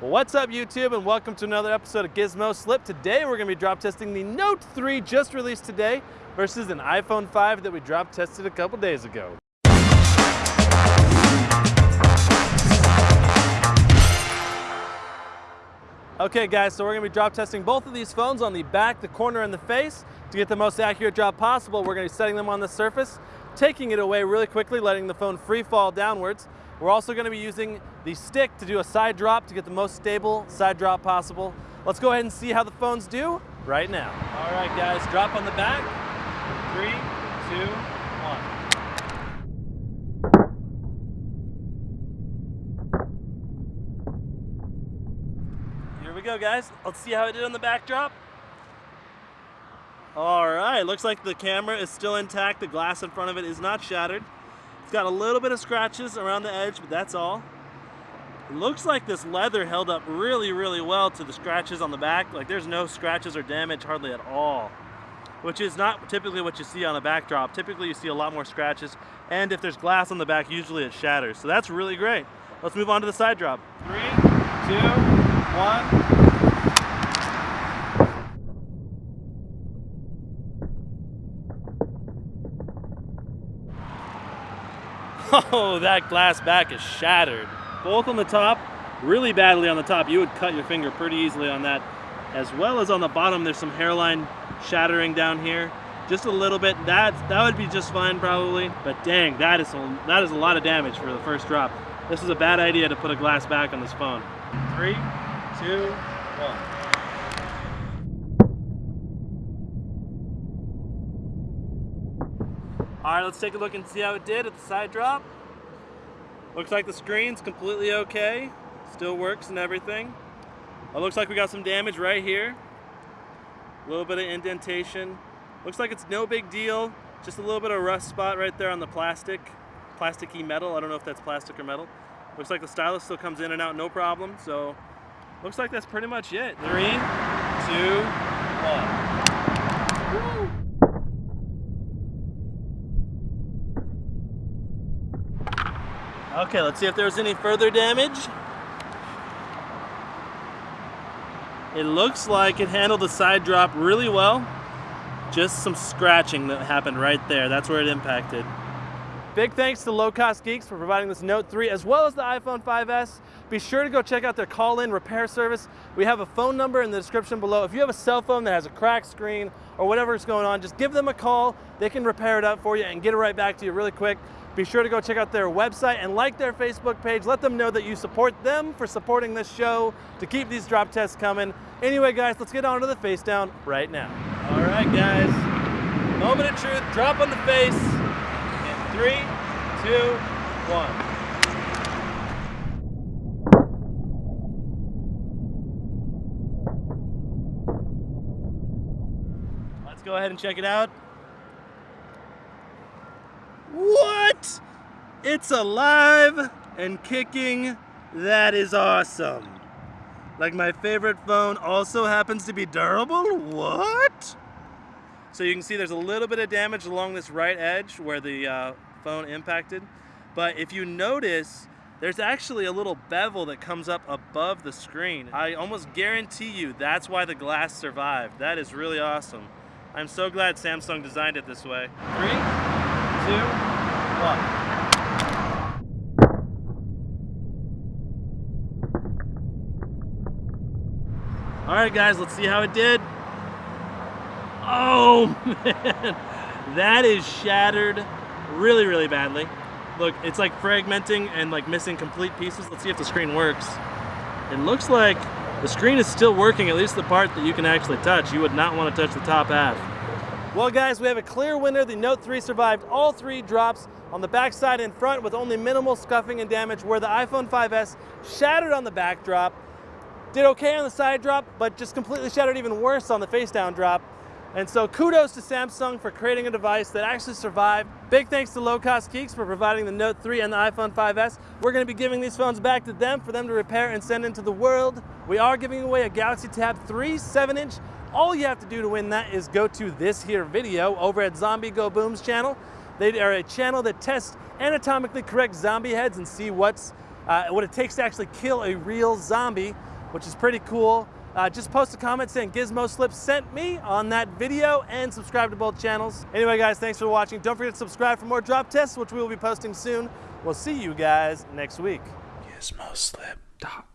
What's up YouTube and welcome to another episode of Gizmo Slip. Today we're going to be drop testing the Note 3 just released today versus an iPhone 5 that we drop tested a couple days ago. Okay guys, so we're going to be drop testing both of these phones on the back, the corner, and the face. To get the most accurate drop possible, we're going to be setting them on the surface, taking it away really quickly, letting the phone free fall downwards. We're also going to be using the stick to do a side drop to get the most stable side drop possible. Let's go ahead and see how the phones do right now. All right, guys, drop on the back. Three, two, one. Here we go, guys. Let's see how it did on the backdrop. All right, looks like the camera is still intact. The glass in front of it is not shattered. It's got a little bit of scratches around the edge, but that's all. It looks like this leather held up really, really well to the scratches on the back. Like there's no scratches or damage hardly at all, which is not typically what you see on a backdrop. Typically you see a lot more scratches, and if there's glass on the back, usually it shatters. So that's really great. Let's move on to the side drop. Three, two, one. Oh, that glass back is shattered. Both on the top, really badly on the top. You would cut your finger pretty easily on that. As well as on the bottom, there's some hairline shattering down here. Just a little bit. That that would be just fine probably. But dang, that is a, that is a lot of damage for the first drop. This is a bad idea to put a glass back on this phone. Three, two, one. All right, let's take a look and see how it did at the side drop. Looks like the screen's completely okay. Still works and everything. It looks like we got some damage right here. A little bit of indentation. Looks like it's no big deal. Just a little bit of rust spot right there on the plastic. Plasticky metal. I don't know if that's plastic or metal. Looks like the stylus still comes in and out no problem. So looks like that's pretty much it. Three, two, one. Woo! Okay, let's see if there's any further damage. It looks like it handled the side drop really well. Just some scratching that happened right there. That's where it impacted. Big thanks to Low Cost Geeks for providing this Note 3 as well as the iPhone 5S. Be sure to go check out their call-in repair service. We have a phone number in the description below. If you have a cell phone that has a cracked screen or whatever is going on, just give them a call. They can repair it up for you and get it right back to you really quick. Be sure to go check out their website and like their Facebook page. Let them know that you support them for supporting this show to keep these drop tests coming. Anyway, guys, let's get on to the face down right now. All right, guys. Moment of truth, drop on the face in three, two, one. Let's go ahead and check it out. It's alive and kicking. That is awesome. Like my favorite phone also happens to be durable? What? So you can see there's a little bit of damage along this right edge where the uh, phone impacted. But if you notice, there's actually a little bevel that comes up above the screen. I almost guarantee you that's why the glass survived. That is really awesome. I'm so glad Samsung designed it this way. Three, two, one. All right, guys, let's see how it did. Oh, man. That is shattered really, really badly. Look, it's like fragmenting and like missing complete pieces. Let's see if the screen works. It looks like the screen is still working, at least the part that you can actually touch. You would not want to touch the top half. Well guys, we have a clear winner. The Note 3 survived all three drops on the backside and front with only minimal scuffing and damage where the iPhone 5S shattered on the back drop, did okay on the side drop, but just completely shattered even worse on the face down drop. And so kudos to Samsung for creating a device that actually survived. Big thanks to Low Cost Geeks for providing the Note 3 and the iPhone 5S. We're gonna be giving these phones back to them for them to repair and send into the world. We are giving away a Galaxy Tab 3 7 inch all you have to do to win that is go to this here video over at Zombie Go Boom's channel. They are a channel that tests anatomically correct zombie heads and see what's uh, what it takes to actually kill a real zombie. which is pretty cool. Uh, just post a comment saying Gizmo Slip sent me on that video and subscribe to both channels. Anyway, guys, thanks for watching. Don't forget to subscribe for more drop tests, which we will be posting soon. We'll see you guys next week. GizmoSlip.com.